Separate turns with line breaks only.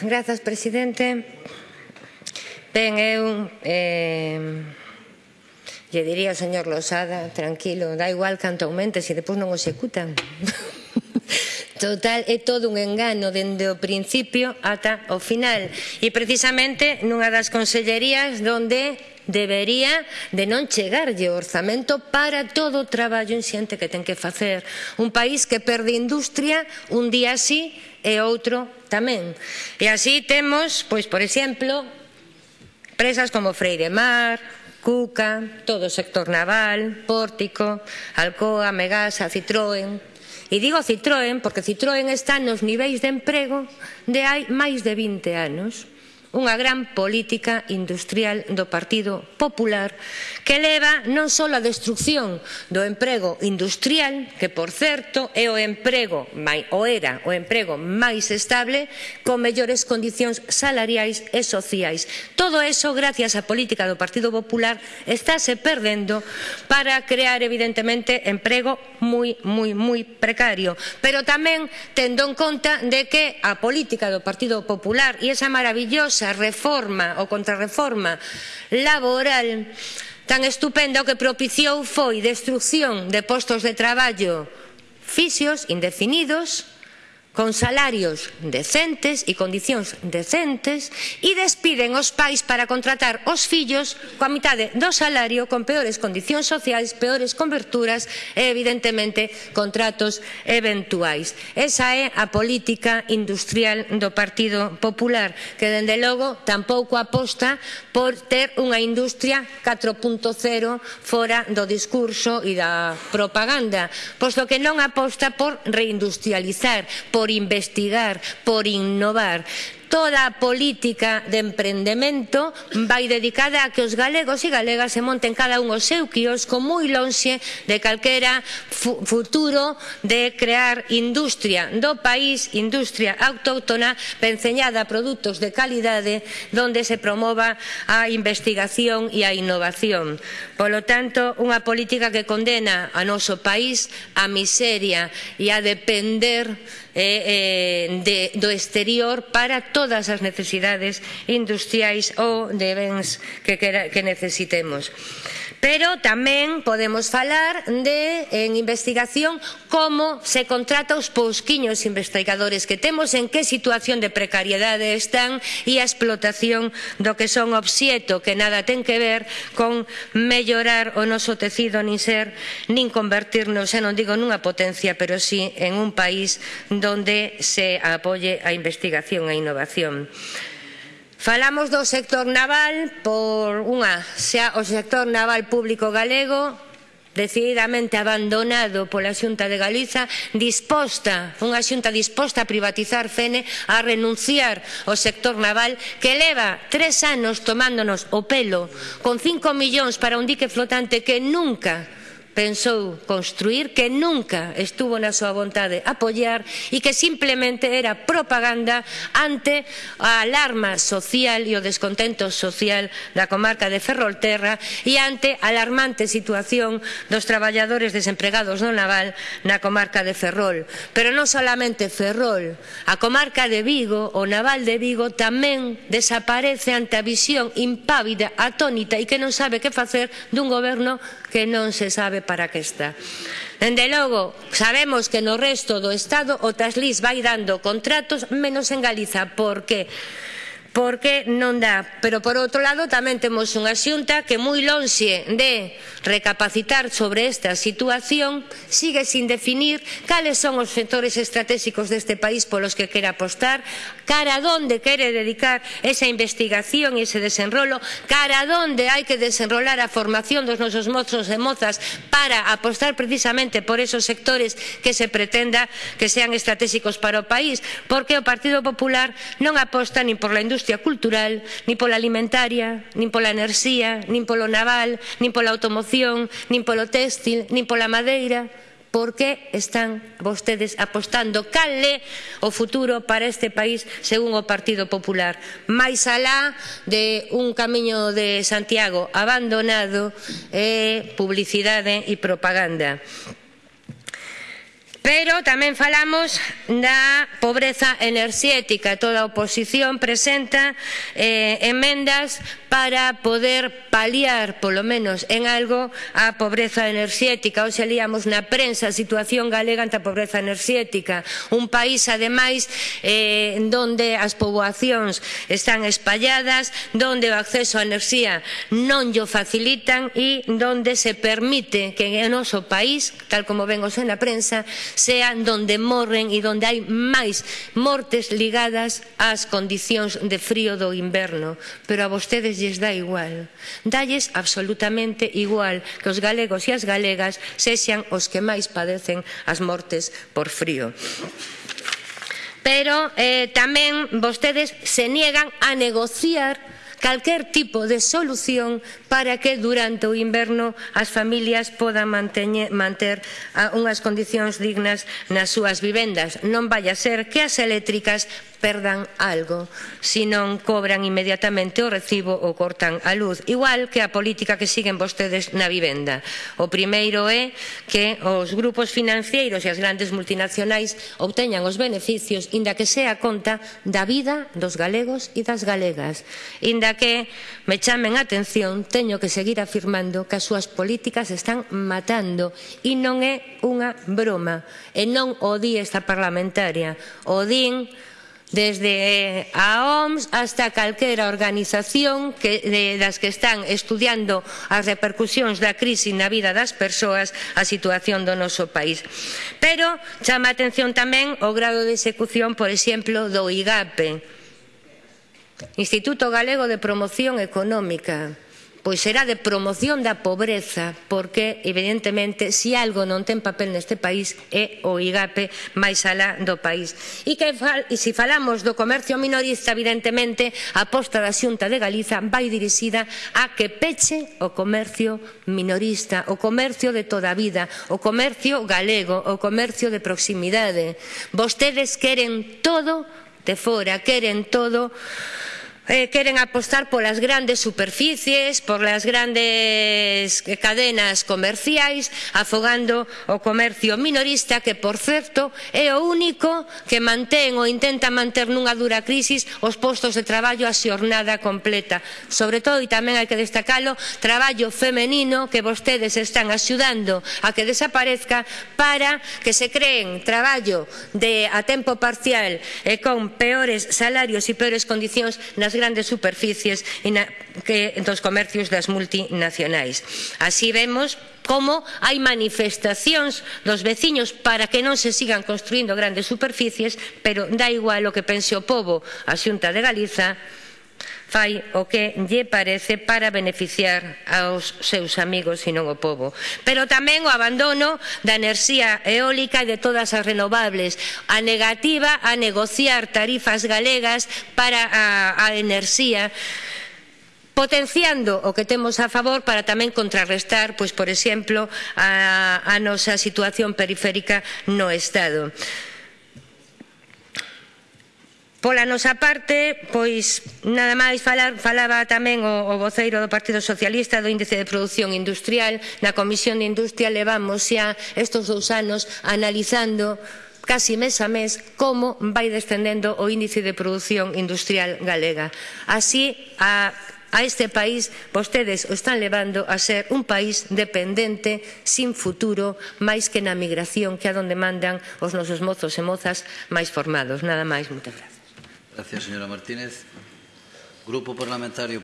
Grazas, presidente. Ben, eu eh, lle diría ao señor Losada, tranquilo, da igual canto aumente, se depois non o executan. Total, é todo un engano dende o principio ata o final. E precisamente nunha das consellerías donde debería de non chegarlle o orzamento para todo o traballo inxente que ten que facer. Un país que perde industria un día así e outro tamén. E así temos, pois, por exemplo, presas como Freire Mar, Cuca, todo o sector naval, Pórtico, Alcoa, Megasa, Citroën. E digo Citroën porque Citroën está nos niveis de emprego de hai máis de 20 anos unha gran política industrial do Partido Popular que leva non só a destrucción do emprego industrial, que por certo é o emprego ou era o emprego máis estable con mellores condicións salariais e sociais. Todo eso gracias á política do Partido Popular estáse perdendo para crear evidentemente emprego moi moi moi precario, pero tamén tendo en conta de que a política do Partido Popular e esa maravillosa nosa reforma ou contrarreforma laboral tan estupenda o que propiciou foi destrucción de postos de traballo fixos, indefinidos, con salarios decentes e condicións decentes e despiden os pais para contratar os fillos coa mitade do salario con peores condicións sociais, peores coberturas e evidentemente contratos eventuais. Esa é a política industrial do Partido Popular que dende logo tampouco aposta por ter unha industria 4.0 fora do discurso e da propaganda, posto que non aposta por reindustrializar, por por investigar, por innovar. Toda a política de emprendemento vai dedicada a que os galegos e galegas se monten cada un o seu quiosco moi lonxe de calquera fu futuro de crear industria do país, industria autóctona penceñada a produtos de calidade donde se promova a investigación e a innovación. Polo tanto, unha política que condena a noso país a miseria e a depender Eh, eh, de, do exterior para todas as necesidades industriais ou de bens que, que necesitemos. Pero tamén podemos falar de, en investigación, como se contrata os pousquiños investigadores que temos, en que situación de precariedade están e a explotación do que son obxeto que nada ten que ver con mellorar o noso tecido nin ser nin convertirnos, xa non digo nunha potencia, pero si sí en un país donde se apoie a investigación e innovación. Falamos do sector naval por unha, xa o sector naval público galego decididamente abandonado pola Xunta de Galiza, disposta, unha Xunta disposta a privatizar Fene, a renunciar ao sector naval, que leva tres anos tomándonos o pelo, con cinco millóns para un dique flotante que nunca pensou construir que nunca estuvo na súa vontade apoiar e que simplemente era propaganda ante a alarma social e o descontento social da comarca de Ferrolterra e ante a alarmante situación dos traballadores desempregados no naval na comarca de Ferrol. Pero non solamente Ferrol, a comarca de Vigo, o naval de Vigo tamén desaparece ante a visión impávida, atónita e que non sabe que facer dun goberno que non se sabe para que está. Dende logo, sabemos que no resto do Estado o Traslis vai dando contratos menos en Galiza, porque porque non dá. Pero por outro lado tamén temos unha xunta que moi lonxe de recapacitar sobre esta situación sigue sin definir cales son os sectores estratégicos deste país polos que quere apostar, cara a donde quere dedicar esa investigación e ese desenrolo, cara a donde hai que desenrolar a formación dos nosos mozos e mozas para apostar precisamente por esos sectores que se pretenda que sean estratégicos para o país, porque o Partido Popular non aposta nin por la industria industria cultural, nin pola alimentaria, nin pola enerxía, nin polo naval, nin pola automoción, nin polo téxtil, nin pola madeira. Por que están vostedes apostando cal é o futuro para este país según o Partido Popular? Mais alá de un camiño de Santiago abandonado e eh, publicidade e propaganda. Pero tamén falamos da pobreza enerxética. Toda a oposición presenta eh, emendas para poder paliar, polo menos en algo, a pobreza enerxética. Hoxe líamos na prensa a situación galega ante a pobreza enerxética. Un país, ademais, eh, donde as poboacións están espalladas, donde o acceso á enerxía non llo facilitan e donde se permite que en o noso país, tal como vemos na prensa, sean donde morren e donde hai máis mortes ligadas ás condicións de frío do inverno. Pero a vostedes lles dá igual. Dalles absolutamente igual que os galegos e as galegas sexan os que máis padecen as mortes por frío pero eh, tamén vostedes se niegan a negociar calquer tipo de solución para que durante o inverno as familias podan manteñe, manter a, unhas condicións dignas nas súas vivendas. Non vai a ser que as eléctricas perdan algo se non cobran inmediatamente o recibo ou cortan a luz. Igual que a política que siguen vostedes na vivenda. O primeiro é que os grupos financeiros e as grandes multinacionais obteñan os beneficios, inda que sea a conta da vida dos galegos e das galegas. Inda Aínda que me chamen a atención, teño que seguir afirmando que as súas políticas están matando e non é unha broma. E non o di esta parlamentaria, o din desde a OMS hasta calquera organización que, de, das que están estudiando as repercusións da crise na vida das persoas a situación do noso país. Pero chama a atención tamén o grado de execución, por exemplo, do IGAPE, Instituto Galego de Promoción Económica, pois será de promoción da pobreza, porque, evidentemente, se algo non ten papel neste país é o IGAPE máis alá do país. E, que fal, e se falamos do comercio minorista, evidentemente, a posta da Xunta de Galiza vai dirixida a que peche o comercio minorista, o comercio de toda a vida, o comercio galego, o comercio de proximidade. Vostedes queren todo Tefora, Queren, todo eh, queren apostar polas grandes superficies, polas grandes cadenas comerciais, afogando o comercio minorista que, por certo, é o único que mantén ou intenta manter nunha dura crisis os postos de traballo a xornada completa. Sobre todo, e tamén hai que destacalo, traballo femenino que vostedes están axudando a que desaparezca para que se creen traballo de a tempo parcial e con peores salarios e peores condicións nas grandes superficies e na, que, dos comercios das multinacionais. Así vemos como hai manifestacións dos veciños para que non se sigan construindo grandes superficies, pero da igual o que pense o pobo, a Xunta de Galiza, fai o que lle parece para beneficiar aos seus amigos e non o povo. Pero tamén o abandono da enerxía eólica e de todas as renovables, a negativa a negociar tarifas galegas para a, a enerxía potenciando o que temos a favor para tamén contrarrestar, pois, por exemplo, a, a nosa situación periférica no Estado. Pola nosa parte, pois nada máis falar, falaba tamén o, o voceiro do Partido Socialista do Índice de Produción Industrial, na Comisión de Industria levamos xa estes dous anos analizando casi mes a mes como vai descendendo o índice de produción industrial galega. Así, a a este país vostedes o están levando a ser un país dependente, sin futuro, máis que na migración que é onde mandan os nosos mozos e mozas máis formados. Nada máis, moitas gracias.
Gracias, señora Martínez. Grupo Parlamentario